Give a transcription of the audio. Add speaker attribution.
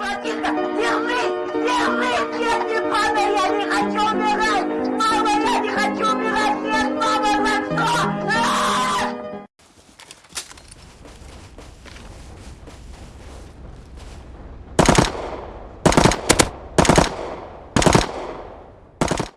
Speaker 1: ¡Aquí está! ¡Dios mío!